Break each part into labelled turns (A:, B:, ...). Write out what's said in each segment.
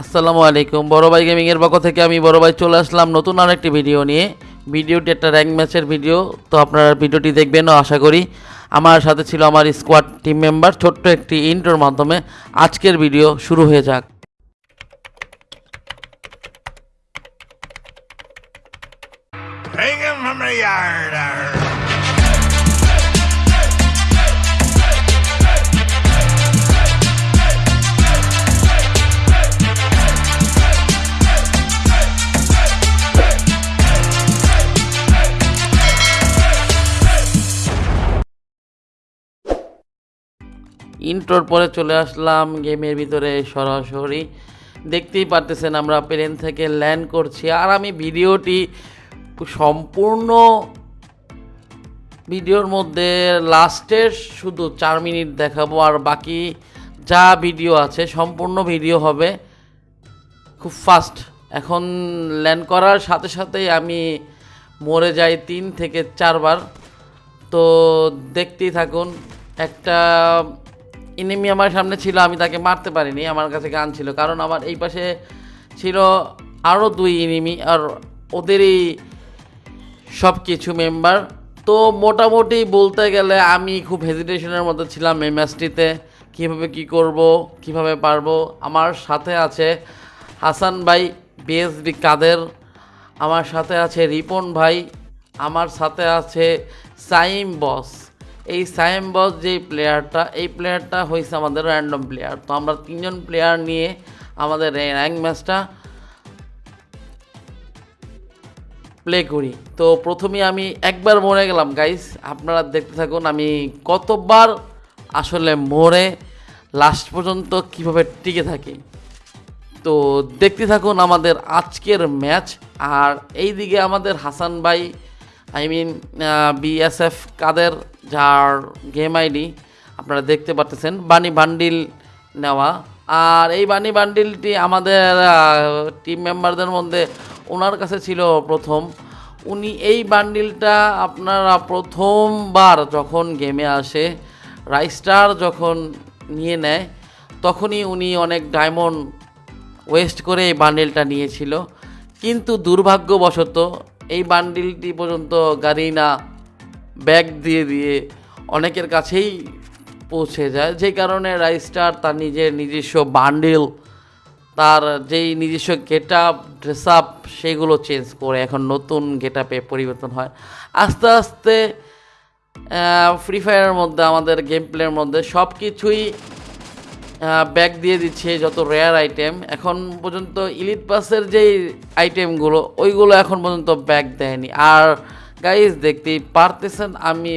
A: আসসালামু আলাইকুম। বড় ভাই গেমিংয়ের পক্ষ থেকে আমি বড় ভাই চলে আসলাম নতুন আরেকটি ভিডিও নিয়ে। ভিডিওটি একটা র্যাঙ্ক ম্যাচের ভিডিও তো আপনারা ভিডিওটি দেখবেন আশা করি। আমার সাথে ছিল আমার স্কোয়াড টিম মেম্বার ছোট্ট একটি ইন্টোর মাধ্যমে আজকের ভিডিও শুরু হয়ে যাক।
B: Hang him from the yard. Arr.
A: ইন্টোর পরে চলে আসলাম গেমের ভিতরে সরাসরি দেখতেই পারতেছেন আমরা প্লেন থেকে ল্যান্ড করছি আর আমি ভিডিওটি সম্পূর্ণ ভিডিওর মধ্যে লাস্টের শুধু চার মিনিট দেখাবো আর বাকি যা ভিডিও আছে সম্পূর্ণ ভিডিও হবে খুব ফাস্ট এখন ল্যান্ড করার সাথে সাথেই আমি মরে যাই তিন থেকে চারবার তো দেখতেই থাকুন, একটা এনিমি আমার সামনে ছিল, আমি তাকে মারতে পারিনি, আমার কাছে গান ছিল। কারণ আমার এই পাশে ছিল আরও দুই ইনিমি আর ওদেরই সব কিছু মেম্বার তো মোটামুটি বলতে গেলে আমি খুব হেজিটেশনের মধ্যে ছিলাম এই ম্যাচটিতে কীভাবে কি করব, কীভাবে পারব? আমার সাথে আছে হাসান ভাই বিএসবি কাদের। আমার সাথে আছে রিপন ভাই। আমার সাথে আছে সাইম বস। এই সাইম বস যেই প্লেয়ারটা, এই প্লেয়ারটা হয়েছে আমাদের র্যান্ডম প্লেয়ার তো আমরা তিনজন প্লেয়ার নিয়ে আমাদের এই র্যাঙ্ক ম্যাচটা প্লে করি। তো প্রথমে আমি একবার মরে গেলাম গাইস আপনারা দেখতে থাকুন, আমি কতবার আসলে মরে লাস্ট পর্যন্ত কীভাবে টিকে থাকি। তো দেখতে থাকুন আমাদের আজকের ম্যাচ আর এইদিকে আমাদের হাসান ভাই আই মিন বিএসএফ কাদের যার গেম আইডি আপনারা দেখতে পাচ্ছেন বানি বান্ডিল নেওয়া। আর এই বানি বান্ডিলটি আমাদের টিম মেম্বারদের মধ্যে ওনার কাছে ছিল প্রথম। উনি এই বান্ডিলটা আপনারা প্রথমবার যখন গেমে আসে রাইস্টার যখন নিয়ে নেয়, তখনই উনি অনেক ডায়মন্ড ওয়েস্ট করে এই বান্ডিলটা নিয়েছিল। কিন্তু দুর্ভাগ্যবশত এই বান্ডিলটি পর্যন্ত গাড়িনা ব্যাগ দিয়ে দিয়ে অনেকের কাছেই পৌঁছে যায়। যে কারণে রাইস্টার তার নিজের নিজস্ব বান্ডিল, তার যেই নিজস্ব গেট আপ ড্রেস আপ সেগুলো চেঞ্জ করে এখন নতুন গেট আপে পরিবর্তন হয়। আস্তে আস্তে ফ্রি ফায়ারের মধ্যে, আমাদের গেম প্লের মধ্যে সব কিছুই ব্যাগ দিয়ে দিচ্ছে যত রেয়ার আইটেম এখন পর্যন্ত ইলিট পাসের যেই আইটেমগুলো ওইগুলো এখন পর্যন্ত ব্যাগ দেয়নি। আর গাইজ দেখতেই পারতেছেন আমি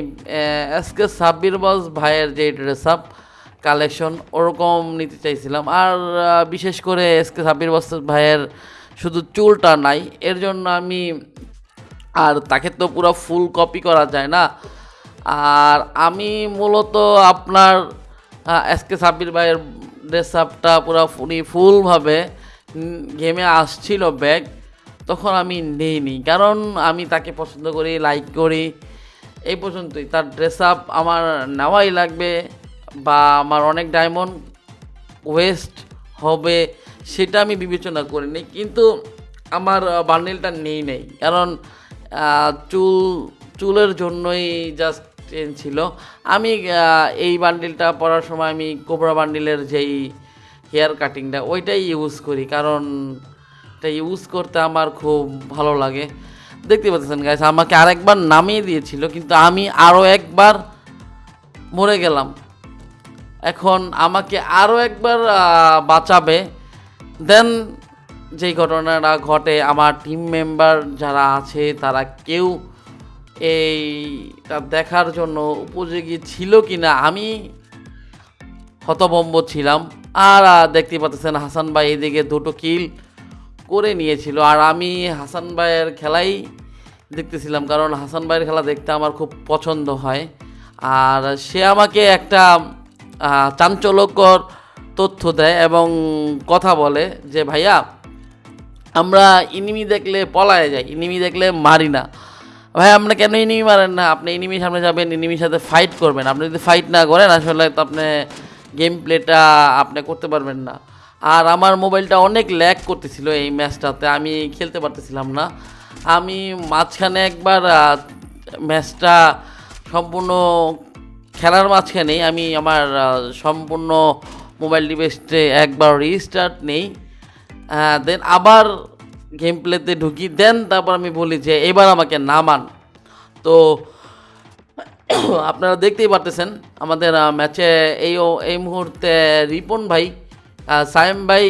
A: এসকে সাব্বির বস ভাইয়ের যে ড্রেস আপ কালেকশন ওরকম নিতে চাইছিলাম। আর বিশেষ করে এসকে সাব্বির বস ভাইয়ের শুধু চুলটা নাই, এর জন্য আমি, আর তাকে তো পুরো ফুল কপি করা যায় না। আর আমি মূলত আপনার এসকে সাব্বির ভাইয়ের ড্রেস আপটা পুরো উনি ফুলভাবে গেমে আসছিল ব্যাগ তখন আমি নেইনি কারণ আমি তাকে পছন্দ করি লাইক করি। এই পর্যন্তই। তার ড্রেস আপ আমার নেওয়াই লাগবে বা আমার অনেক ডায়মন্ড ওয়েস্ট হবে সেটা আমি বিবেচনা করিনি কিন্তু আমার বান্ডেলটা নেই নেই। কারণ চুল, চুলের জন্যই জাস্ট চেঞ্জ ছিল। আমি এই বান্ডিলটা পরার সময় আমি কোবরা বান্ডিলের যেই হেয়ার কাটিংটা ওইটাই ইউজ করি। কারণ এটা ইউজ করতে আমার খুব ভালো লাগে। দেখতে পাচ্ছেন গাইস আমাকে আরেকবার নামিয়ে দিয়েছিল, কিন্তু আমি আরও একবার মরে গেলাম। এখন আমাকে আরও একবার বাঁচাবে। দেন যেই ঘটনাটা ঘটে, আমার টিম মেম্বার যারা আছে, তারা কেউ এইটা দেখার জন্য উপযোগী ছিল কি না আমি হতভম্ব ছিলাম। আর দেখতে পাচ্ছেন হাসান ভাই এদিকে দুটো কিল করে নিয়েছিল। আর আমি হাসান ভাইয়ের খেলাই দেখতেছিলাম, কারণ হাসান ভাইয়ের খেলা দেখতে আমার খুব পছন্দ হয়। আর সে আমাকে একটা চাঞ্চল্যকর তথ্য দেয় এবং কথা বলে যে, ভাইয়া, আমরা ইনিমি দেখলে পলায় যাই, ইনিমি দেখলে মারি না। ভাই আপনি কেন ইনিমি মারেন না? আপনি ইনিমির সামনে যাবেন, ইনিমির সাথে ফাইট করবেন। আপনি যদি ফাইট না করেন, আসলে তো আপনি গেম প্লেটা আপনি করতে পারবেন না। আর আমার মোবাইলটা অনেক ল্যাগ করতেছিল এই ম্যাচটাতে, আমি খেলতে পারতেছিলাম না। আমি মাঝখানে একবার ম্যাচটা সম্পূর্ণ খেলার মাঝখানেই আমি আমার সম্পূর্ণ মোবাইল ডিভাইসে একবার রিস্টার্ট নেই। দেন আবার গেম প্লেতে ঢুকি দেন তারপর আমি বলি যে এবার আমাকে নামান। তো আপনারা দেখতেই পারতেছেন আমাদের ম্যাচে এই এই মুহূর্তে রিপন ভাই সায়েম ভাই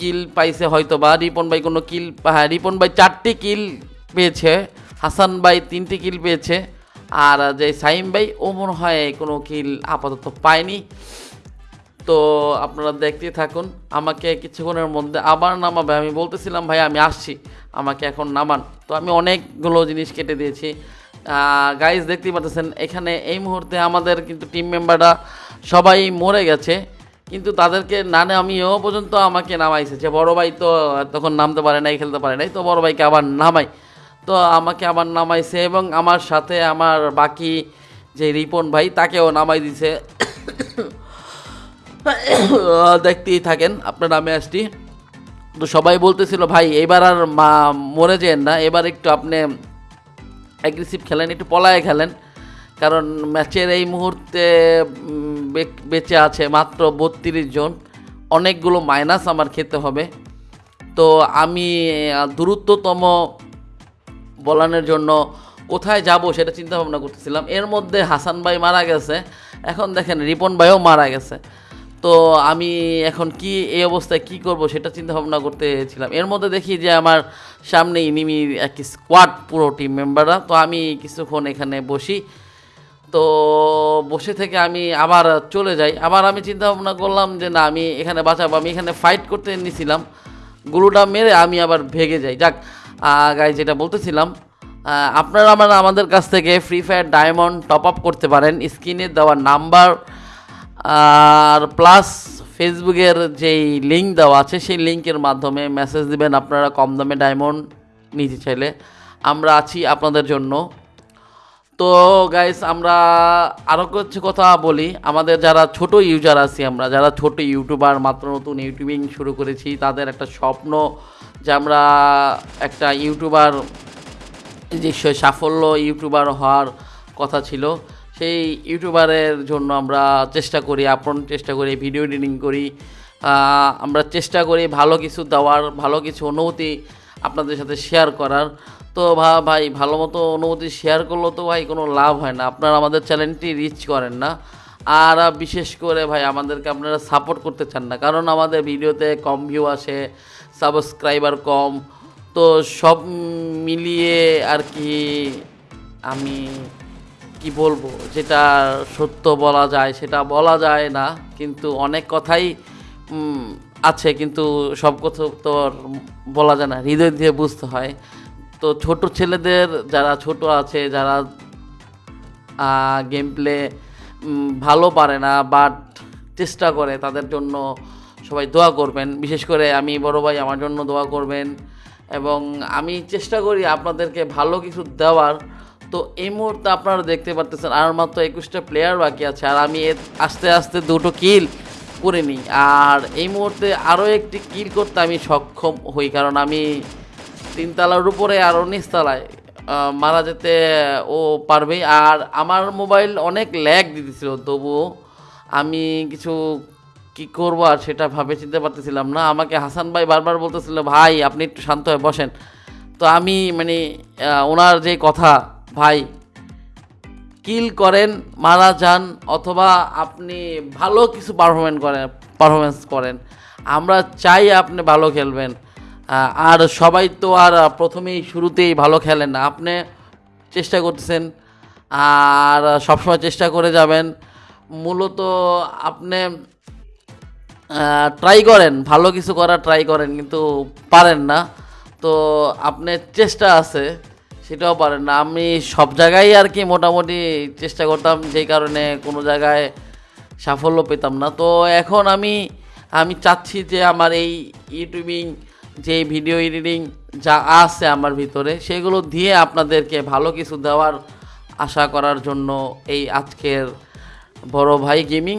A: কিল পাইছে হয়তো বা, রিপন ভাই কোনো কিল হ্যাঁ রিপন ভাই চারটি কিল পেয়েছে, হাসান ভাই তিনটি কিল পেয়েছে, আর যে সাইম ভাই, ও মনে হয় কোনো কিল আপাতত পায়নি। তো আপনারা দেখতেই থাকুন, আমাকে কিছুক্ষণের মধ্যে আবার নামাবে। আমি বলতেছিলাম, ভাই, আমি আসছি, আমাকে এখন নামান। তো আমি অনেকগুলো জিনিস কেটে দিয়েছি। গাইজ দেখতেই পাচ্ছেন, এখানে এই মুহূর্তে আমাদের কিন্তু টিম মেম্বাররা সবাই মরে গেছে। কিন্তু তাদেরকে না নামিয়েও পর্যন্ত আমাকে নামাইছে। যে বড় ভাই তো তখন নামতে পারে নাই, খেলতে পারে নাই, তো বড় ভাইকে আবার নামাই। তো আমাকে আবার নামাইছে এবং আমার সাথে আমার বাকি যে রিপন ভাই, তাকেও নামাই দিছে। দেখতেই থাকেন, আপনার নামে ম্যাচটি তো সবাই বলতেছিল, ভাই, এবার আর মা মরে যেন না, এবার একটু আপনি অ্যাগ্রেসিভ খেলেন, একটু পলায় খেলেন। কারণ ম্যাচের এই মুহূর্তে বেঁচে আছে মাত্র বত্রিশ জন। অনেকগুলো মাইনাস আমার খেতে হবে। তো আমি দ্রুততম বলানোর জন্য কোথায় যাব সেটা চিন্তা ভাবনা করতেছিলাম। এর মধ্যে হাসান ভাই মারা গেছে। এখন দেখেন, রিপন ভাইও মারা গেছে। তো আমি এখন কি, এই অবস্থায় কি করব সেটা চিন্তা ভাবনা করতেছিলাম। এর মধ্যে দেখি যে আমার সামনে ইনিমির একটি স্কোয়াড পুরো টিম মেম্বাররা তো আমি কিছুক্ষণ এখানে বসি। তো বসে থেকে আমি আবার চলে যাই। আবার আমি চিন্তা ভাবনা করলাম যে না, আমি এখানে বাঁচাবো। আমি এখানে ফাইট করতে নিছিলাম। গুরুটা মেরে আমি আবার ভেগে যাই। যাক গাই যেটা বলতেছিলাম আপনারা আমার আমাদের কাছ থেকে free fire diamond top up করতে পারেন। স্ক্রিনে দেওয়া নাম্বার আর প্লাস ফেসবুকের যেই লিঙ্ক দেওয়া আছে, সেই লিঙ্কের মাধ্যমে মেসেজ দিবেন। আপনারা কম দামে ডায়মন্ড নিতে চাইলে। আমরা আছি আপনাদের জন্য। তো গাইস আমরা আরও কিছু কথা বলি। আমাদের যারা ছোট ইউজার আছি আমরা, যারা ছোট ইউটিউবার মাত্র নতুন ইউটিউবিং শুরু করেছি, তাদের একটা স্বপ্ন যে আমরা একটা ইউটিউবার যে সাফল্য ইউটিউবার হওয়ার কথা ছিল। সেই ইউটিউবারের জন্য আমরা চেষ্টা করি আপন চেষ্টা করি ভিডিও এডিটিং করি। আমরা চেষ্টা করি ভালো কিছু দেওয়ার, ভালো কিছু অনুভূতি আপনাদের সাথে শেয়ার করার। তো ভা, ভাই, ভালো মতো অনুমতি শেয়ার করলেও তো ভাই কোনো লাভ হয় না। আপনারা আমাদের চ্যানেলটি রিচ করেন না। আর বিশেষ করে ভাই, আমাদেরকে আপনারা সাপোর্ট করতে চান না। কারণ আমাদের ভিডিওতে কম ভিউ আসে সাবস্ক্রাইবার কম। তো সব মিলিয়ে আর কি আমি কি বলব, যেটা সত্য বলা যায় সেটা বলা যায় না। কিন্তু অনেক কথাই আছে, কিন্তু সব কথা তো আর বলা যায় না। হৃদয় দিয়ে বুঝতে হয়। তো ছোট ছেলেদের যারা ছোট আছে, যারা গেম প্লে ভালো পারে না বাট চেষ্টা করে, তাদের জন্য সবাই দোয়া করবেন। বিশেষ করে আমি বড় ভাই, আমার জন্য দোয়া করবেন। এবং আমি চেষ্টা করি আপনাদেরকে ভালো কিছু দেওয়ার। তো এই মুহূর্তে আপনারা দেখতে পারতেছেন, আর মাত্র একুশটা প্লেয়ার বাকি আছে, আর আমি আস্তে আস্তে দুটো কিল করে নিই আর এই মুহূর্তে আরও একটি কিল করতে আমি সক্ষম হই, কারণ আমি তিনতলার উপরে আরও নিচতলায় মারা যেতে ও পারবে। আর আমার মোবাইল অনেক ল্যাগ দিতেছিল, তবুও আমি কিছু কি করব আর সেটা ভাবে চিনতে পারতেছিলাম না। আমাকে হাসান ভাই বারবার বলতেছিল, ভাই, আপনি একটু শান্ত হয়ে বসেন। তো আমি মানে ওনার যে কথা, ভাই কিল করেন, মারা যান, অথবা আপনি ভালো কিছু পারফরমেন্স করেন পারফরমেন্স করেন। আমরা চাই আপনি ভালো খেলবেন। আর সবাই তো আর প্রথমেই, শুরুতেই ভালো খেলেন না। আপনি চেষ্টা করতেছেন, আর সবসময় চেষ্টা করে যাবেন। মূলত আপনি ট্রাই করেন, ভালো কিছু করার ট্রাই করেন, কিন্তু পারেন না। তো আপনার চেষ্টা আছে। সেটাও পারেন না। আমি সব জায়গায় আর কি মোটামুটি চেষ্টা করতাম, যেই কারণে কোনো জায়গায় সাফল্য পেতাম না। তো এখন আমি আমি চাচ্ছি যে আমার এই ইউটিউবিং, যে ভিডিও এডিটিং যা আছে আমার ভিতরে, সেগুলো দিয়ে আপনাদেরকে ভালো কিছু দেওয়ার আশা করার জন্য এই আজকের বড় ভাই গেমিং।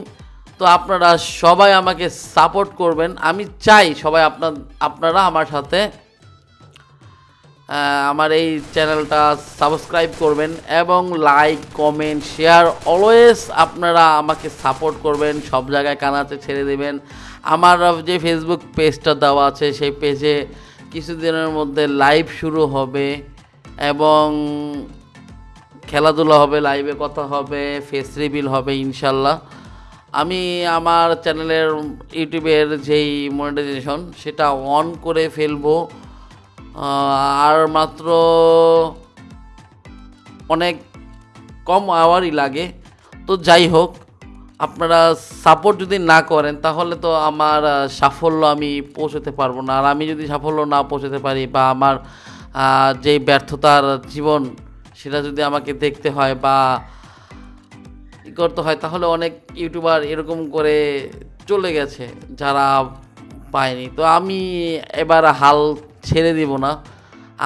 A: তো আপনারা সবাই আমাকে সাপোর্ট করবেন। আমি চাই সবাই আপনার, আপনারা আমার সাথে আমার এই চ্যানেলটা সাবস্ক্রাইব করবেন এবং লাইক, কমেন্ট, শেয়ার অলওয়েজ আপনারা আমাকে সাপোর্ট করবেন, সব জায়গায় কানাতে ছেড়ে দেবেন। আমার যে ফেসবুক পেজটা দেওয়া আছে, সেই পেজে কিছুদিনের মধ্যে লাইভ শুরু হবে এবং খেলাধুলা হবে লাইভে কথা হবে ফেস রিভিল হবে ইনশাল্লাহ। আমি আমার চ্যানেলের, ইউটিউবের যেই মনিটাইজেশন সেটা অন করে ফেলব। আর মাত্র অনেক কম আওয়ারই লাগে। তো যাই হোক, আপনারা সাপোর্ট যদি না করেন, তাহলে তো আমার সাফল্য আমি পৌঁছতে পারব না। আর আমি যদি সাফল্য না পৌঁছতে পারি বা আমার যেই ব্যর্থতার জীবন, সেটা যদি আমাকে দেখতে হয় বা ই করতে হয়, তাহলে অনেক ইউটিউবার এরকম করে চলে গেছে, যারা পায়নি। তো আমি এবার হাল ছেড়ে দিব না।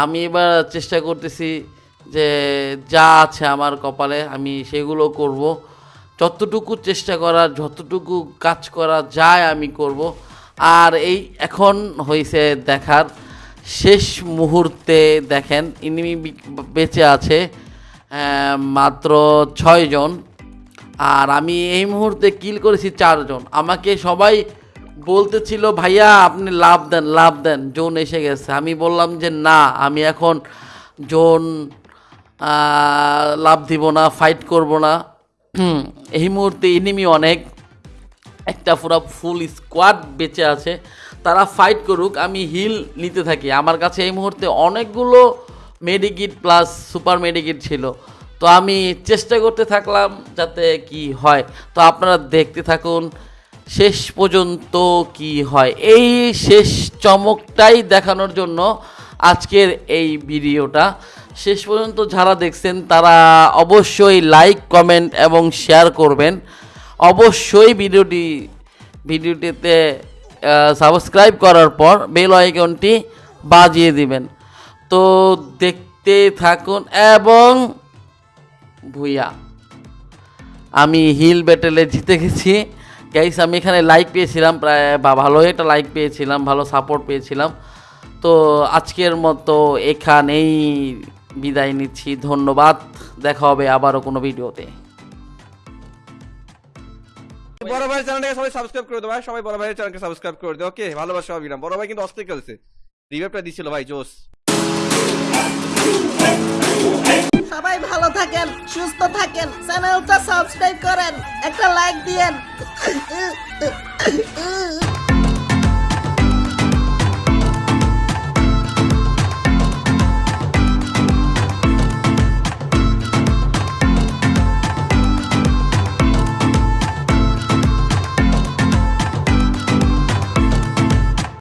A: আমি এবার চেষ্টা করতেছি যে যা আছে আমার কপালে, আমি সেগুলো করব। যতটুকু চেষ্টা করার যতটুকু কাজ করা যায় আমি করব। আর এই এখন হয়েছে দেখার শেষ মুহূর্তে দেখেন ইনিমি বেঁচে আছে মাত্র ছয়জন। আর আমি এই মুহূর্তে কিল করেছি চারজন। আমাকে সবাই বলতেছিল, ভাইয়া, আপনি লাভ দেন লাভ দেন। জোন এসে গেছে। আমি বললাম যে, না, আমি এখন জোন লাভ দিব না ফাইট করব না। এই মুহূর্তে এনিমি অনেক। একটা পুরো ফুল স্কোয়াড বেঁচে আছে। তারা ফাইট করুক, আমি হিল নিতে থাকি। আমার কাছে এই মুহূর্তে অনেকগুলো মেডিকিট প্লাস সুপার মেডিকিট ছিল। তো আমি চেষ্টা করতে থাকলাম যাতে কি হয়। তো আপনারা দেখতে থাকুন। শেষ পর্যন্ত কি হয়? এই শেষ চমকটাই দেখানোর জন্য আজকের এই ভিডিওটা। শেষ পর্যন্ত যারা দেখছেন, তারা অবশ্যই লাইক কমেন্ট এবং শেয়ার করবেন। অবশ্যই ভিডিওটি, ভিডিওটিতে সাবস্ক্রাইব করার পর বেল আইকনটি বাজিয়ে দিবেন। তো দেখতে থাকুন এবং ভুইয়া, আমি হিল ব্যাটেলে জিতে গেছি। গাইস আমি এখানে লাইক পেয়েছিলাম প্রায় বা ভালো একটা লাইক পেয়েছিলাম ভালো সাপোর্ট পেয়েছিলাম। তো আজকের মতো এখানেই বিদায় নিচ্ছি ধন্যবাদ। দেখা হবে আবারও কোনো ভিডিওতে।
C: বড় ভাই চ্যানেলটাকে সবাই সাবস্ক্রাইব করে দেবো ভাই সবাই বড় ভাইয়ের চ্যানেলকে সাবস্ক্রাইব করে দেবো ওকে ভালোবাসা অবিরাম বড় ভাই কিন্তু অস্থির খেলছে। রিভাইভটা দিছিল ভাই জোস
D: সবাই ভালো থাকেন সুস্থ থাকেন চ্যানেলটা সাবস্ক্রাইব করেন একটা লাইক দিয়েন। Uh, uh, uh, uh.